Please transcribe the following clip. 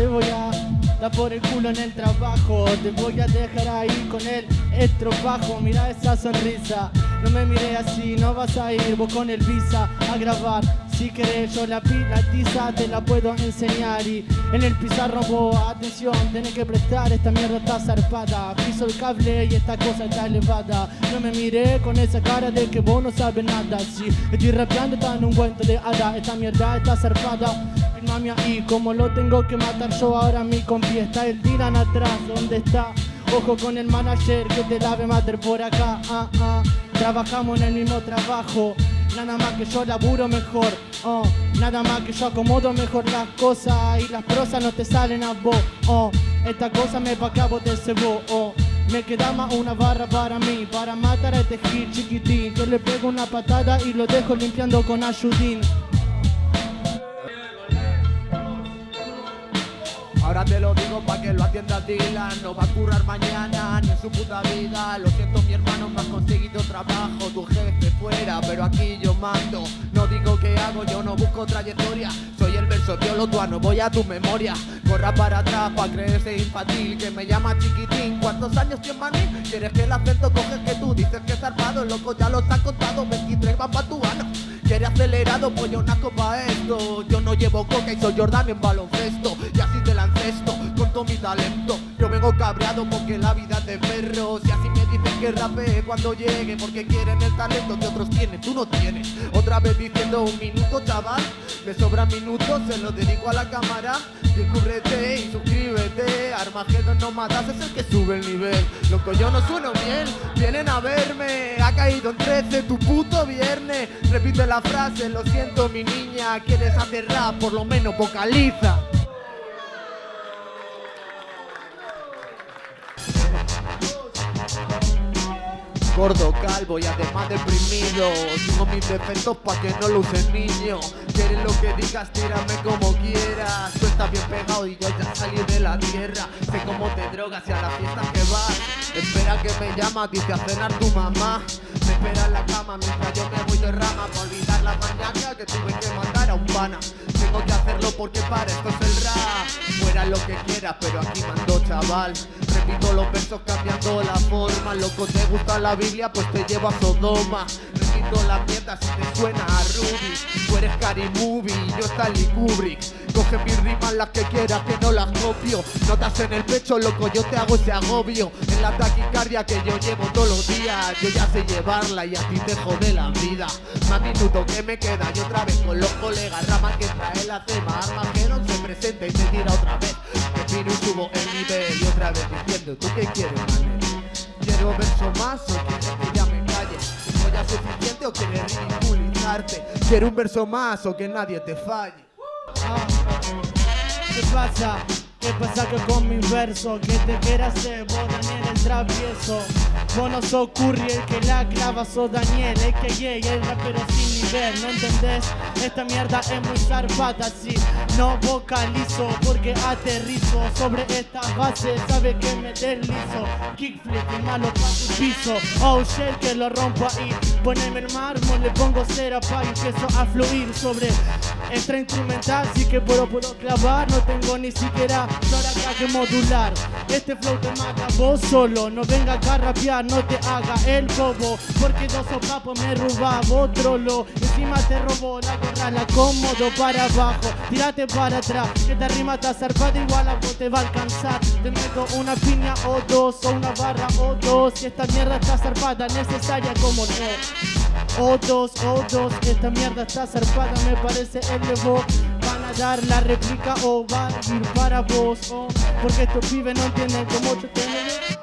te voy a dar por el culo en el trabajo. Te voy a dejar ahí con el estropajo. Mira esa sonrisa, no me mire así No vas a ir vos con el visa a grabar. Si querés yo la pila tiza te la puedo enseñar. Y en el pizarro vos, atención, tenés que prestar Esta mierda está zarpada. Piso el cable y esta cosa está elevada. No me miré con esa cara de que vos no sabes nada. Si estoy rapeando está en un cuento de hada. Esta mierda está zarpada Firmame ahí como lo tengo que matar yo ahora mi compi Está el tiran atrás, ¿dónde está? Ojo con el manager que te lave mater por acá ah, ah. Trabajamos en el mismo trabajo Nada más que yo laburo mejor, oh. Nada más que yo acomodo mejor las cosas Y las prosas no te salen a vos, oh. Esta cosa me pa' acá vos te cebo, oh. Me queda más una barra para mí Para matar a este hit chiquitín Que le pego una patada y lo dejo limpiando con ayudín Ahora te lo digo pa' que lo atienda Dylan. No va a currar mañana ni en su puta vida. Lo siento mi hermano, me has conseguido trabajo. Tu jefe fuera, pero aquí yo mando. No digo que hago, yo no busco trayectoria. Soy el verso no voy a tu memoria. Corra para atrás pa' creerse infantil Que me llama chiquitín, ¿cuántos años tienes maní? ¿Quieres que el acento coges que tú dices que es armado Loco, ya los has contado, 23 van pa' tu ano. Quiere acelerado, pues yo naco pa' esto. Yo no llevo coca y soy Jordan en baloncesto. Y así mi talento. Yo vengo cabreado porque la vida es de perros Y así me dicen que rapee cuando llegue Porque quieren el talento que otros tienen, tú no tienes. Otra vez diciendo un minuto, chaval. Me sobran minutos, se lo dedico a la cámara. Descúbrete y suscríbete. Armagedon no matas, es el que sube el nivel. Loco, yo no sueno bien, vienen a verme. Ha caído en 13 tu puto viernes. Repite la frase, lo siento mi niña. Quieres hacer rap, por lo menos vocaliza Gordo, calvo y además deprimido. Tengo mis defectos pa' que no lo use niño. Quieres lo que digas, tírame como quieras. Tú estás bien pegado y yo ya salí de la tierra. Sé cómo te drogas y a la fiesta que vas. Espera que me llama, dice a cenar tu mamá. Me espera en la cama mientras yo me voy de rama Para olvidar la mañana que tuve que mandar Tengo que hacerlo porque para esto es el rap. Fuera lo que quieras, pero aquí mando chaval. Repito los versos cambiando la forma. Loco, ¿te gusta la Biblia? Pues te llevo a Sodoma La mierda si te suena a Ruby Tú eres Cari Movie y yo Stanley Kubrick. Coge mis rimas las que quieras que no las copio. Notas en el pecho, loco, yo te hago ese agobio. En la taquicardia que yo llevo todos los días Yo ya sé llevarla y a ti te jode la vida. Más minuto que me queda y otra vez con los colegas Rama que trae la tema Armageddon se presenta y se tira otra vez. Que y subo el nivel y otra vez diciendo ¿Tú qué quieres? ¿Quiero verso más o quieres que? ¿No ya suficiente o quieres ridiculizarte? ¿Quiero un verso más o que nadie te falle? ¿Qué pasa? ¿Qué pasa que con mi verso? Que te quieras hacer vos, Daniel el travieso Vos no sos Curry el que la clava, sos Daniel El que llega, el rapero sin ¿no entendés? Esta mierda es muy zarpata, si no vocalizo Porque aterrizo sobre esta base, sabe que me deslizo. Kickflip y malo pa' tu piso. Oh shell que lo rompo ahí. Poneme el mármol, le pongo cera pa' y empiezo a fluir sobre esta instrumental Sí que puedo, puedo clavar, no tengo ni siquiera acá que modular. Este flow te mata vos solo. No venga acá a rapear, no te haga el bobo. Porque dos sopapos me robaba otro lo Encima te robó la gorra, la cómodo para abajo. Tírate para atrás, que esta rima está zarpada Igual a vos te va a alcanzar. Te meto una piña o dos, o una barra o dos. Y esta mierda está zarpada, necesaria como no O dos, o dos, esta mierda está zarpada Me parece el de vos. Van a dar la réplica o va a ir para vos. Oh, Porque estos pibes no entienden cómo yo tengo